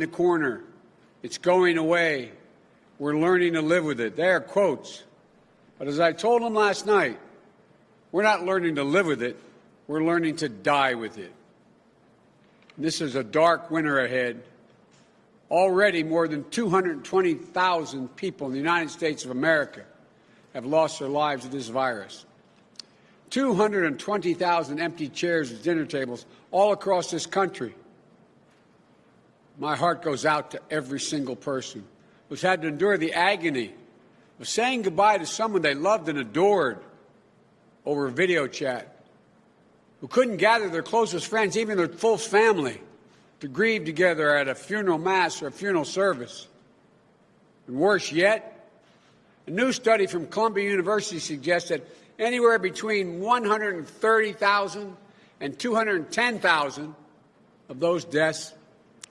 the corner. It's going away. We're learning to live with it. They are quotes. But as I told them last night, we're not learning to live with it. We're learning to die with it. This is a dark winter ahead. Already, more than 220,000 people in the United States of America have lost their lives to this virus. 220,000 empty chairs at dinner tables all across this country. My heart goes out to every single person who's had to endure the agony of saying goodbye to someone they loved and adored over video chat, who couldn't gather their closest friends, even their full family, to grieve together at a funeral mass or a funeral service. And worse yet, a new study from Columbia University suggests that anywhere between 130,000 and 210,000 of those deaths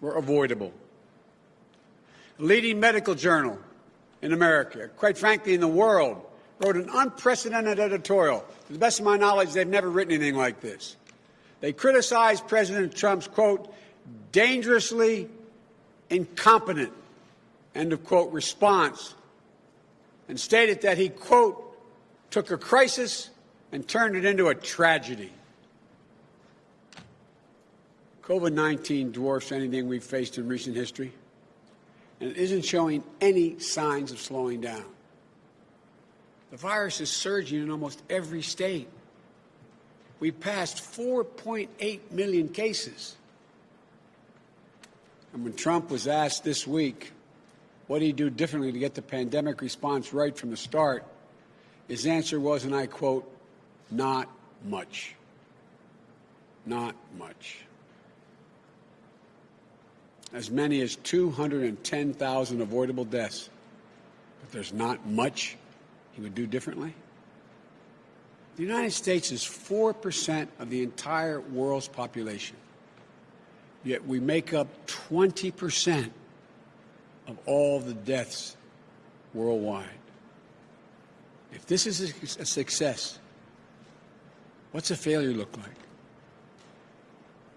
were avoidable. A leading medical journal in America, quite frankly in the world, wrote an unprecedented editorial. To the best of my knowledge, they've never written anything like this. They criticized President Trump's, quote, dangerously incompetent, end of quote, response, and stated that he, quote, took a crisis and turned it into a tragedy. COVID 19 dwarfs anything we've faced in recent history, and it isn't showing any signs of slowing down. The virus is surging in almost every state. We passed 4.8 million cases. And when Trump was asked this week what he'd do differently to get the pandemic response right from the start, his answer was, and I quote, not much. Not much as many as 210,000 avoidable deaths. But there's not much he would do differently. The United States is 4% of the entire world's population, yet we make up 20% of all the deaths worldwide. If this is a success, what's a failure look like?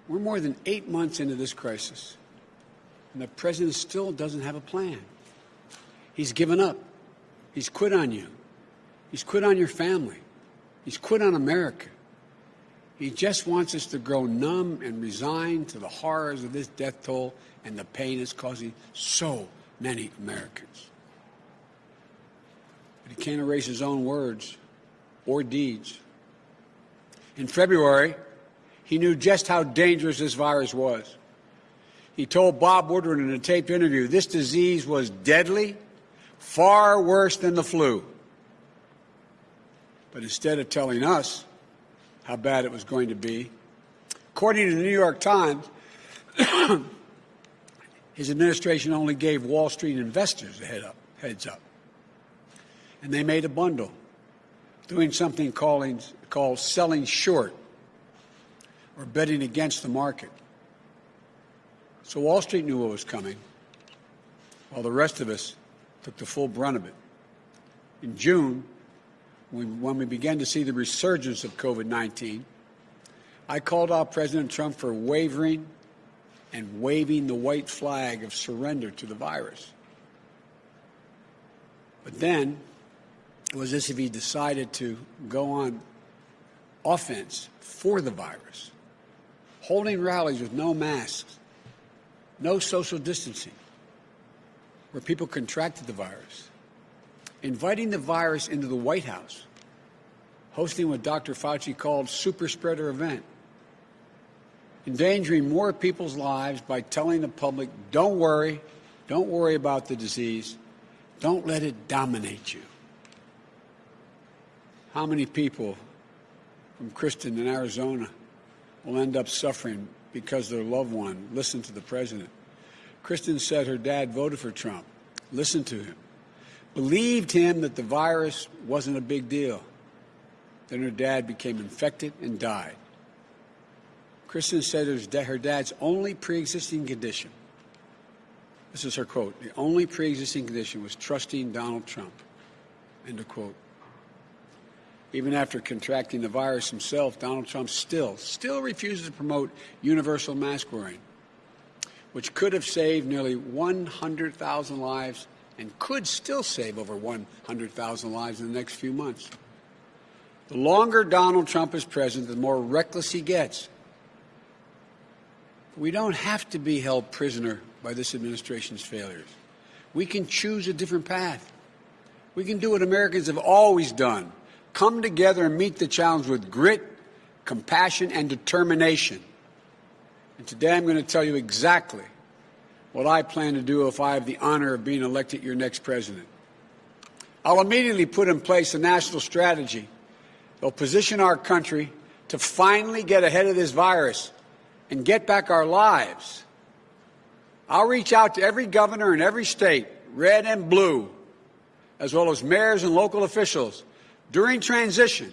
We're more than eight months into this crisis. And the president still doesn't have a plan. He's given up. He's quit on you. He's quit on your family. He's quit on America. He just wants us to grow numb and resigned to the horrors of this death toll and the pain it's causing so many Americans. But he can't erase his own words or deeds. In February, he knew just how dangerous this virus was. He told Bob Woodward in a taped interview this disease was deadly, far worse than the flu. But instead of telling us how bad it was going to be, according to the New York Times, his administration only gave Wall Street investors a head up, heads up. And they made a bundle, doing something calling, called selling short or betting against the market. So Wall Street knew what was coming, while the rest of us took the full brunt of it. In June, when we began to see the resurgence of COVID 19, I called out President Trump for wavering and waving the white flag of surrender to the virus. But then it was as if he decided to go on offense for the virus, holding rallies with no masks, no social distancing, where people contracted the virus, inviting the virus into the White House, hosting what Dr. Fauci called super spreader event, endangering more people's lives by telling the public, don't worry, don't worry about the disease, don't let it dominate you. How many people from Kristen in Arizona will end up suffering because their loved one listened to the president. Kristen said her dad voted for Trump, listened to him, believed him that the virus wasn't a big deal. Then her dad became infected and died. Kristen said it was her dad's only pre-existing condition. This is her quote. The only pre-existing condition was trusting Donald Trump. End of quote. Even after contracting the virus himself, Donald Trump still, still refuses to promote universal mask wearing. which could have saved nearly 100,000 lives and could still save over 100,000 lives in the next few months. The longer Donald Trump is president, the more reckless he gets. We don't have to be held prisoner by this administration's failures. We can choose a different path. We can do what Americans have always done come together and meet the challenge with grit, compassion, and determination. And today I'm going to tell you exactly what I plan to do if I have the honor of being elected your next president. I'll immediately put in place a national strategy that will position our country to finally get ahead of this virus and get back our lives. I'll reach out to every governor in every state, red and blue, as well as mayors and local officials during transition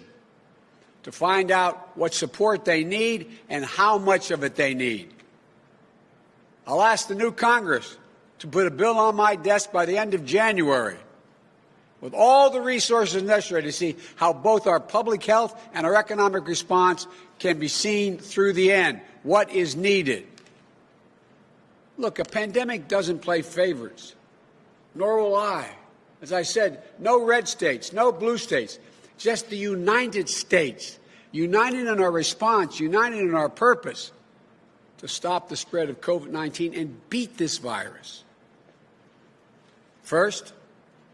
to find out what support they need and how much of it they need. I'll ask the new Congress to put a bill on my desk by the end of January with all the resources necessary to see how both our public health and our economic response can be seen through the end. What is needed? Look, a pandemic doesn't play favorites, nor will I. As I said, no red states, no blue states, just the United States, united in our response, united in our purpose to stop the spread of COVID 19 and beat this virus. First,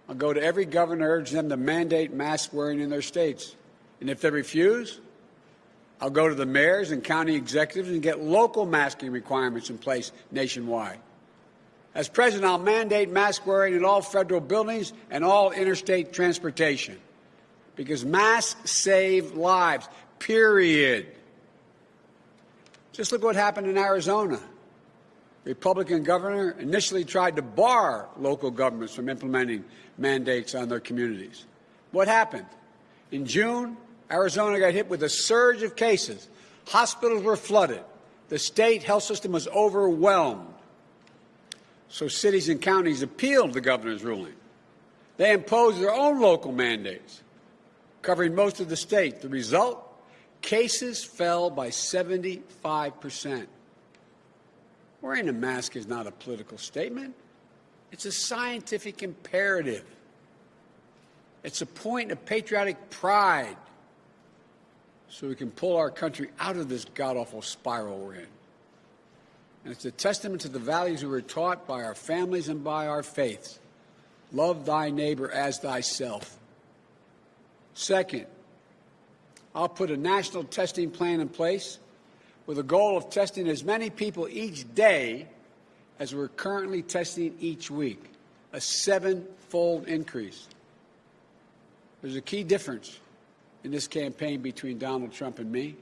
I'll go to every governor, urge them to mandate mask wearing in their states. And if they refuse, I'll go to the mayors and county executives and get local masking requirements in place nationwide. As president, I'll mandate mask wearing in all federal buildings and all interstate transportation because masks save lives, period. Just look what happened in Arizona. Republican governor initially tried to bar local governments from implementing mandates on their communities. What happened? In June, Arizona got hit with a surge of cases. Hospitals were flooded. The state health system was overwhelmed. So cities and counties appealed the governor's ruling. They imposed their own local mandates, covering most of the state. The result? Cases fell by 75 percent. Wearing a mask is not a political statement. It's a scientific imperative. It's a point of patriotic pride so we can pull our country out of this god awful spiral we're in. And it's a testament to the values we were taught by our families and by our faiths. Love thy neighbor as thyself. Second, I'll put a national testing plan in place with a goal of testing as many people each day as we're currently testing each week, a seven-fold increase. There's a key difference in this campaign between Donald Trump and me.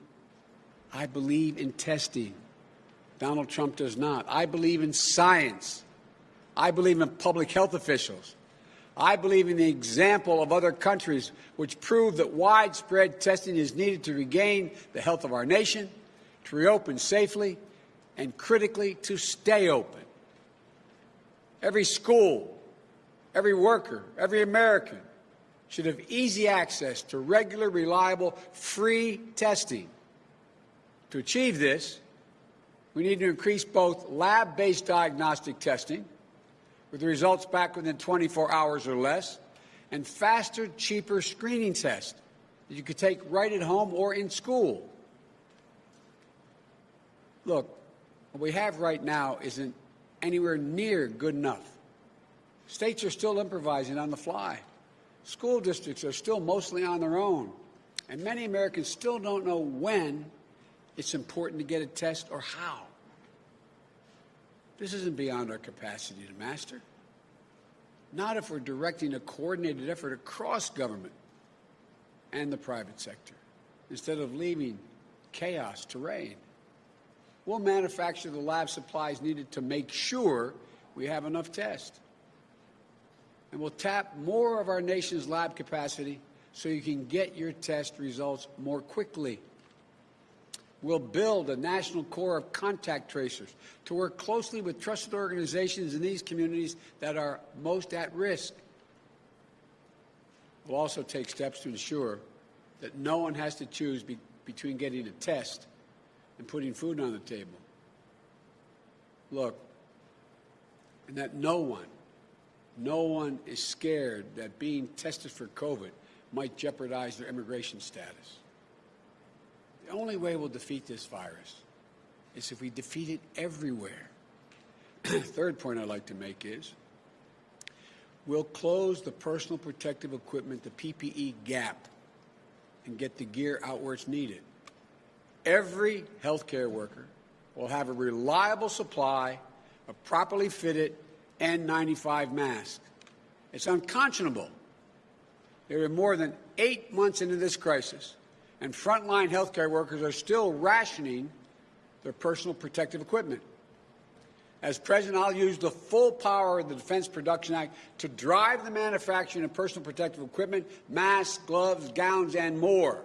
I believe in testing. Donald Trump does not. I believe in science. I believe in public health officials. I believe in the example of other countries which prove that widespread testing is needed to regain the health of our nation, to reopen safely, and critically, to stay open. Every school, every worker, every American should have easy access to regular, reliable, free testing. To achieve this, we need to increase both lab based diagnostic testing, with results back within 24 hours or less, and faster, cheaper screening tests that you could take right at home or in school. Look, what we have right now isn't anywhere near good enough. States are still improvising on the fly. School districts are still mostly on their own, and many Americans still don't know when it's important to get a test or how. This isn't beyond our capacity to master. Not if we're directing a coordinated effort across government and the private sector, instead of leaving chaos to reign. We'll manufacture the lab supplies needed to make sure we have enough tests and we'll tap more of our nation's lab capacity so you can get your test results more quickly. We'll build a national corps of contact tracers to work closely with trusted organizations in these communities that are most at risk. We'll also take steps to ensure that no one has to choose be between getting a test and putting food on the table. Look, and that no one, no one is scared that being tested for COVID might jeopardize their immigration status. The only way we'll defeat this virus is if we defeat it everywhere. Third point I'd like to make is we'll close the personal protective equipment, the PPE gap, and get the gear out where it's needed. Every healthcare worker will have a reliable supply of properly fitted N95 masks. It's unconscionable. There are more than eight months into this crisis, and frontline healthcare workers are still rationing their personal protective equipment. As President, I'll use the full power of the Defense Production Act to drive the manufacturing of personal protective equipment, masks, gloves, gowns, and more,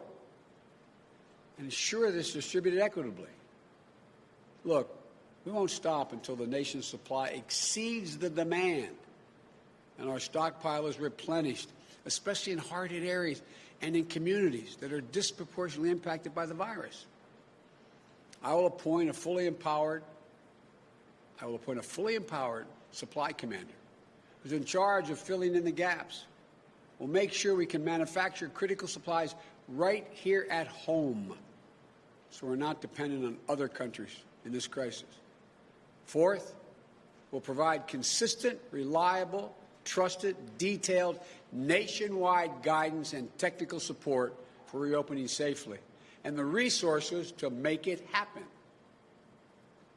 and ensure this is distributed equitably. Look, we won't stop until the nation's supply exceeds the demand and our stockpile is replenished, especially in hard hit areas and in communities that are disproportionately impacted by the virus. I will appoint a fully empowered I will appoint a fully empowered supply commander who's in charge of filling in the gaps. We'll make sure we can manufacture critical supplies right here at home so we're not dependent on other countries in this crisis. Fourth, we'll provide consistent, reliable, trusted, detailed, nationwide guidance and technical support for reopening safely and the resources to make it happen.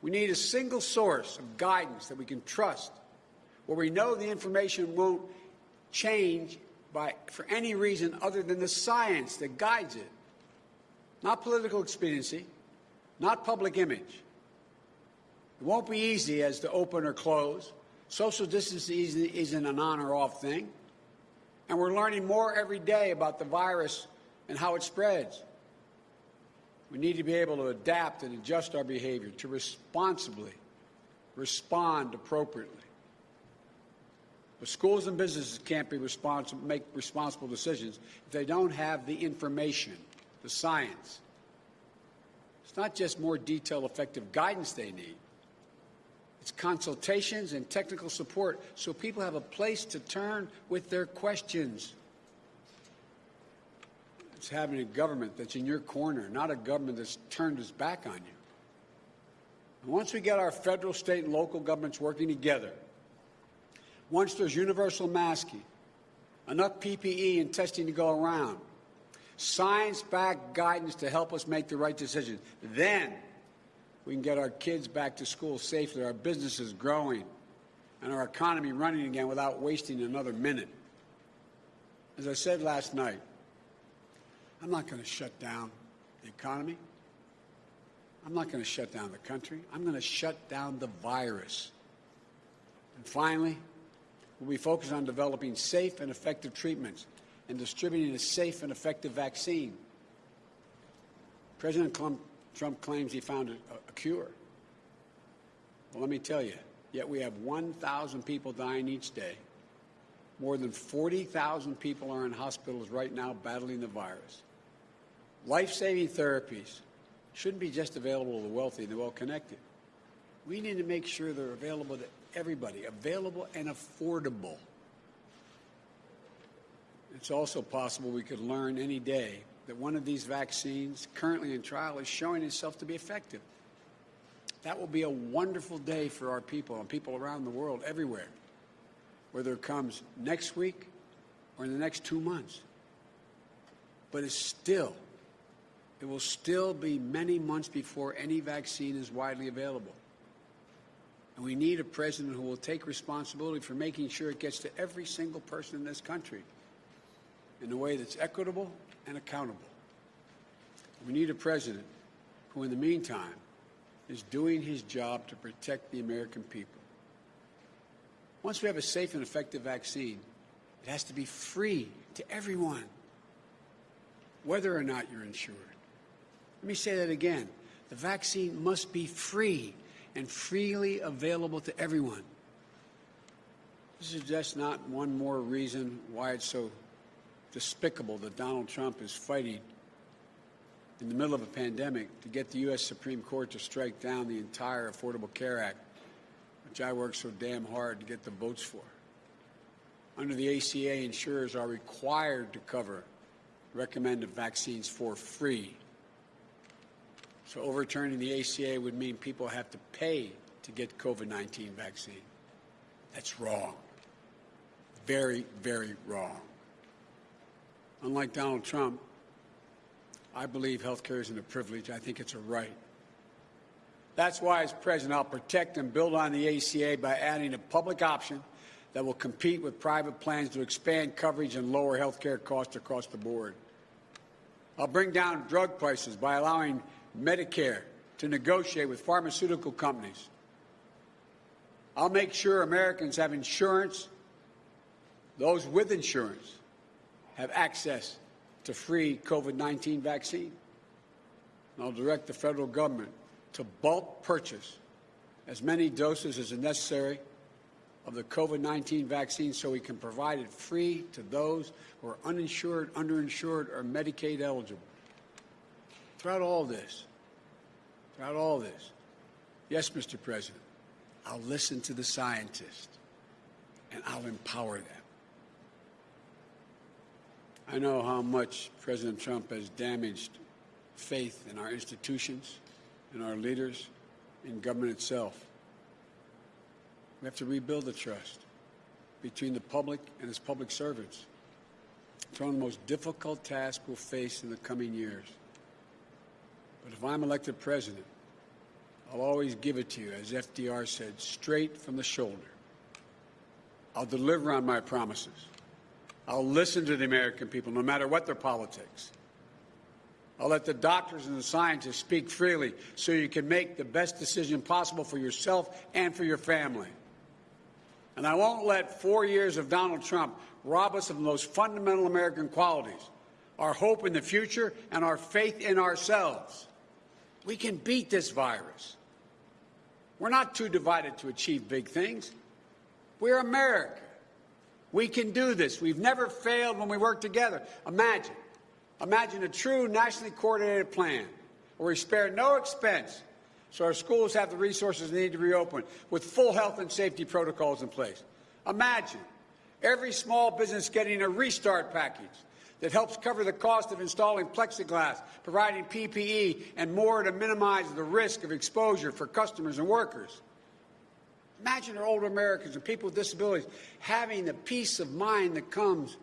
We need a single source of guidance that we can trust, where we know the information won't change by, for any reason other than the science that guides it. Not political expediency, not public image. It won't be easy as to open or close. Social distancing isn't an on or off thing. And we're learning more every day about the virus and how it spreads. We need to be able to adapt and adjust our behavior to responsibly respond appropriately. But schools and businesses can't be responsible, make responsible decisions if they don't have the information, the science. It's not just more detailed, effective guidance they need. It's consultations and technical support so people have a place to turn with their questions. It's having a government that's in your corner, not a government that's turned its back on you. And once we get our federal, state, and local governments working together, once there's universal masking, enough PPE and testing to go around, science-backed guidance to help us make the right decisions, then we can get our kids back to school safely, our businesses growing, and our economy running again without wasting another minute. As I said last night, I'm not going to shut down the economy. I'm not going to shut down the country. I'm going to shut down the virus. And finally, we'll be focused on developing safe and effective treatments and distributing a safe and effective vaccine. President Trump claims he found a, a cure. Well, let me tell you, yet we have 1,000 people dying each day. More than 40,000 people are in hospitals right now battling the virus. Life-saving therapies shouldn't be just available to the wealthy and the well-connected. We need to make sure they're available to everybody, available and affordable. It's also possible we could learn any day that one of these vaccines currently in trial is showing itself to be effective. That will be a wonderful day for our people and people around the world everywhere, whether it comes next week or in the next two months. But it's still it will still be many months before any vaccine is widely available. And we need a president who will take responsibility for making sure it gets to every single person in this country in a way that's equitable and accountable. We need a president who, in the meantime, is doing his job to protect the American people. Once we have a safe and effective vaccine, it has to be free to everyone, whether or not you're insured. Let me say that again. The vaccine must be free and freely available to everyone. This is just not one more reason why it's so despicable that Donald Trump is fighting in the middle of a pandemic to get the U.S. Supreme Court to strike down the entire Affordable Care Act, which I worked so damn hard to get the votes for. Under the ACA, insurers are required to cover recommended vaccines for free. So overturning the ACA would mean people have to pay to get COVID-19 vaccine. That's wrong. Very, very wrong. Unlike Donald Trump, I believe health care isn't a privilege. I think it's a right. That's why, as president, I'll protect and build on the ACA by adding a public option that will compete with private plans to expand coverage and lower health care costs across the board. I'll bring down drug prices by allowing Medicare to negotiate with pharmaceutical companies. I'll make sure Americans have insurance, those with insurance have access to free COVID 19 vaccine. And I'll direct the federal government to bulk purchase as many doses as are necessary of the COVID 19 vaccine so we can provide it free to those who are uninsured, underinsured, or Medicaid eligible. Throughout all this, throughout all this, yes, Mr. President, I'll listen to the scientists and I'll empower them. I know how much President Trump has damaged faith in our institutions, in our leaders, in government itself. We have to rebuild the trust between the public and its public servants. It's one of the most difficult tasks we'll face in the coming years. But if I'm elected president, I'll always give it to you, as FDR said, straight from the shoulder. I'll deliver on my promises. I'll listen to the American people, no matter what their politics. I'll let the doctors and the scientists speak freely so you can make the best decision possible for yourself and for your family. And I won't let four years of Donald Trump rob us of the most fundamental American qualities our hope in the future and our faith in ourselves. We can beat this virus. We're not too divided to achieve big things. We're America. We can do this. We've never failed when we work together. Imagine, imagine a true nationally coordinated plan where we spare no expense so our schools have the resources they need to reopen with full health and safety protocols in place. Imagine every small business getting a restart package that helps cover the cost of installing plexiglass, providing PPE, and more to minimize the risk of exposure for customers and workers. Imagine our older Americans and people with disabilities having the peace of mind that comes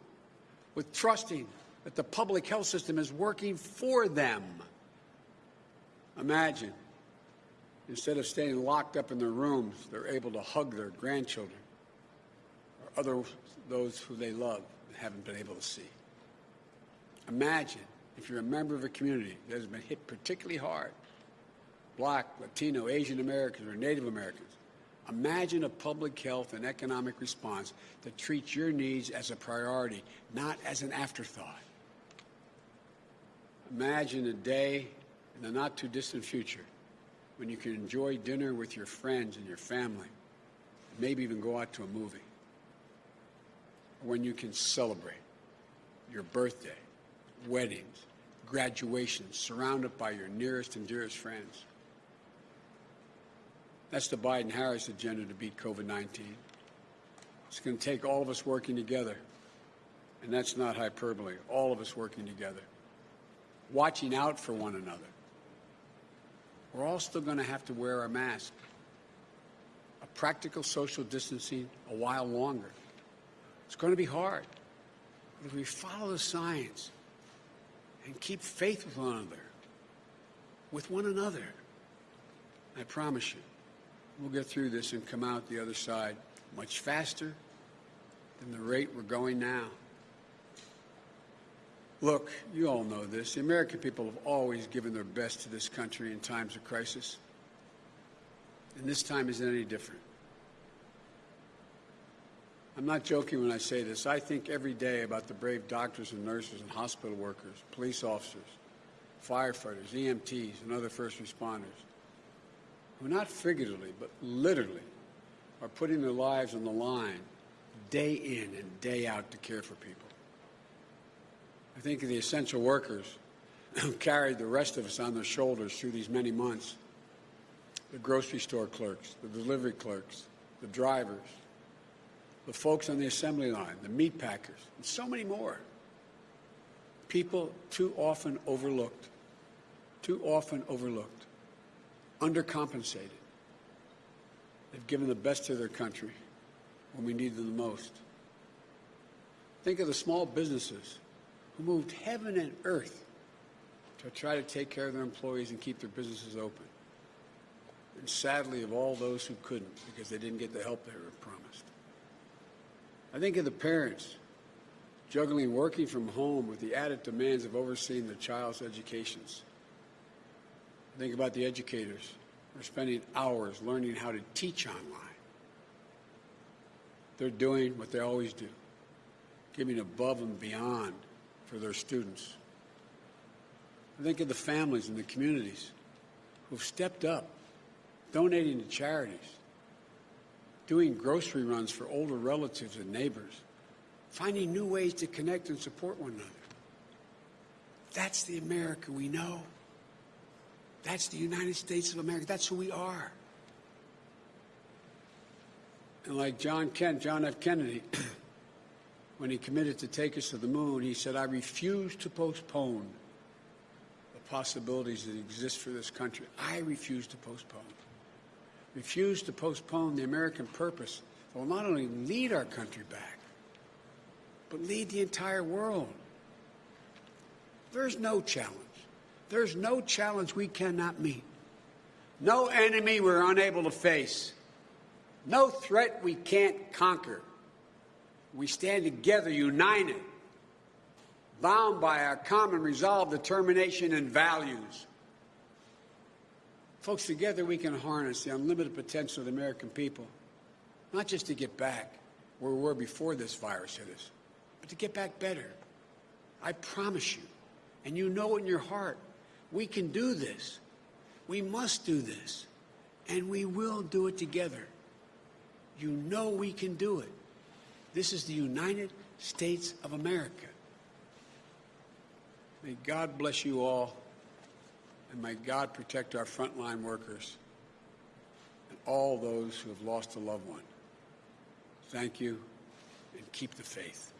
with trusting that the public health system is working for them. Imagine, instead of staying locked up in their rooms, they're able to hug their grandchildren or other those who they love and haven't been able to see. Imagine if you're a member of a community that has been hit particularly hard, black, Latino, Asian Americans, or Native Americans. Imagine a public health and economic response that treats your needs as a priority, not as an afterthought. Imagine a day in the not too distant future when you can enjoy dinner with your friends and your family, maybe even go out to a movie. When you can celebrate your birthday, weddings, graduations, surrounded by your nearest and dearest friends. That's the Biden Harris agenda to beat COVID 19. It's going to take all of us working together. And that's not hyperbole. All of us working together, watching out for one another. We're all still going to have to wear a mask, a practical social distancing a while longer. It's going to be hard. But if we follow the science and keep faith with one another, with one another, I promise you, we'll get through this and come out the other side much faster than the rate we're going now. Look, you all know this. The American people have always given their best to this country in times of crisis. And this time isn't any different. I'm not joking when I say this. I think every day about the brave doctors and nurses and hospital workers, police officers, firefighters, EMTs, and other first responders who not figuratively, but literally, are putting their lives on the line day in and day out to care for people. I think of the essential workers who carried the rest of us on their shoulders through these many months the grocery store clerks, the delivery clerks, the drivers, the folks on the assembly line, the meat packers, and so many more. People too often overlooked, too often overlooked, undercompensated. They've given the best to their country when we need them the most. Think of the small businesses who moved heaven and earth to try to take care of their employees and keep their businesses open. And sadly, of all those who couldn't because they didn't get the help they were promised. I think of the parents juggling working from home with the added demands of overseeing their child's educations. Think about the educators who are spending hours learning how to teach online. They're doing what they always do, giving above and beyond for their students. Think of the families and the communities who've stepped up, donating to charities, doing grocery runs for older relatives and neighbors, finding new ways to connect and support one another. That's the America we know. That's the United States of America. That's who we are. And like John Kent, John F. Kennedy, when he committed to take us to the moon, he said, I refuse to postpone the possibilities that exist for this country. I refuse to postpone. Refuse to postpone the American purpose that will not only lead our country back, but lead the entire world. There's no challenge. There's no challenge we cannot meet. No enemy we're unable to face. No threat we can't conquer. We stand together, united, bound by our common resolve, determination, and values. Folks, together we can harness the unlimited potential of the American people, not just to get back where we were before this virus hit us, but to get back better. I promise you, and you know in your heart, we can do this. We must do this. And we will do it together. You know we can do it. This is the United States of America. May God bless you all, and may God protect our frontline workers and all those who have lost a loved one. Thank you, and keep the faith.